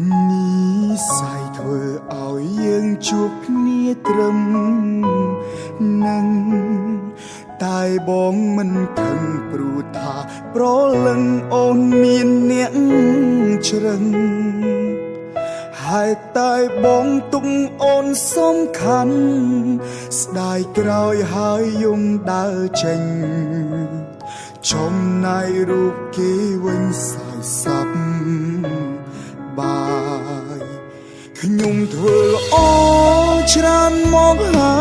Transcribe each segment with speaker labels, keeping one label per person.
Speaker 1: និស័យធ្វើឲ្យយើងជួបគ្នាត្រឹមនឹងតែបងមិនខឹងព្រោះថាប្រលឹងអូនមានអ្នកជ្រឹងហើយតែបងទុកអូនសំខាន់ស្ដាយក្រោយហើយយំដើរចេញចំណាយរូបគេវិញសាយសា ខ្ញុំធ្វើល្អច្រើនមកហើ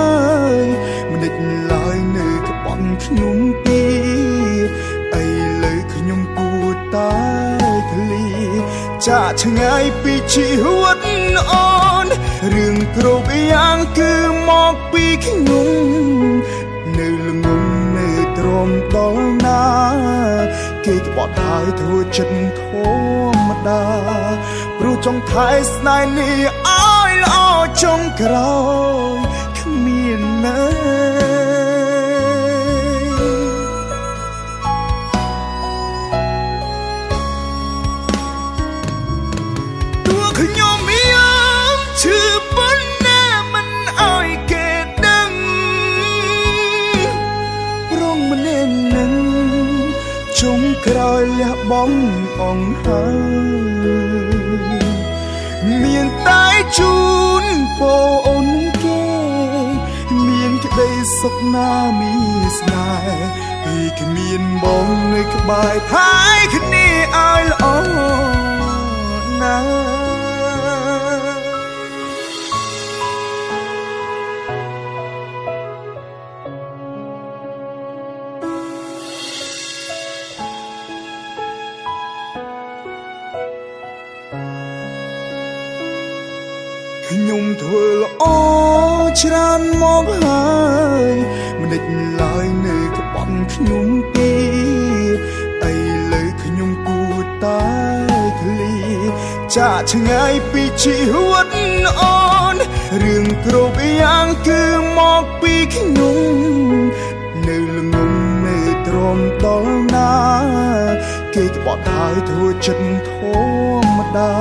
Speaker 1: យមិនដេចឡើយនៅក្បន់ខ្ញុំពីអីលើខ្ញុំគួរតែឃ្លីចាកឆ្ងាយពីជីវិតអូនរឿងគ្រប់យ៉ាងគឺមកពីខ្ញុំ នៅល្ងងនៅទ្រាំដល់ណា គេក្បត់ហើយធ្វើចិត្តធម្មតាព្រោះចង់ថែស្នេហ៍នេះឲ្យល្អចុងក្រោយគ្មានណា ជុំក្រោយលះបងអងហើយមានតែជូនពូអូនគេ មានក្តីសុខណាមីស្នេហ៍ពីគ្មានបងនៅក្បែរថែគ្នាឲ្យល្អណាស់ ខ្ញុំធ្វើល្អច្រើនមកហើយមិនដេចឡើយនៅក្បត់ខ្ញុំទេអីលើខ្ញុំគួរតែឃ្លីចាកឆ្ងាយពីជីវិតអូនរឿងគ្រប់យ៉ាងគឺមកពីខ្ញុំ គេក្បត់ហើយធ្វើចិត្តធម្មតា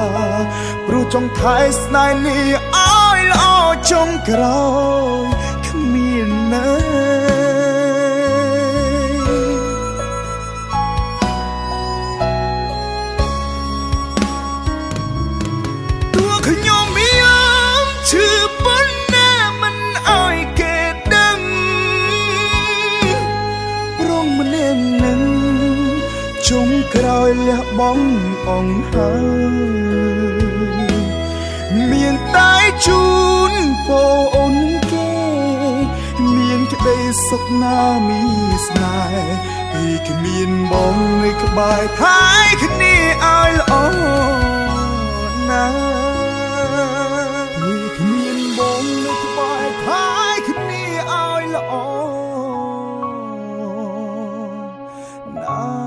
Speaker 1: ព្រោះចង់ថែស្នេហ៍នេះឲ្យល្អចុងក្រោយ ក្រោយលះបង់អង្ហើយមានតែជូនពរអូនគេ មានក្តីសុខណាមីស្នេហ៍ពីគ្មានបងនៅក្បែរថែគ្នាឲ្យល្អណាពីគ្មានបងនៅក្បែរថែគ្នាឲ្យល្អណា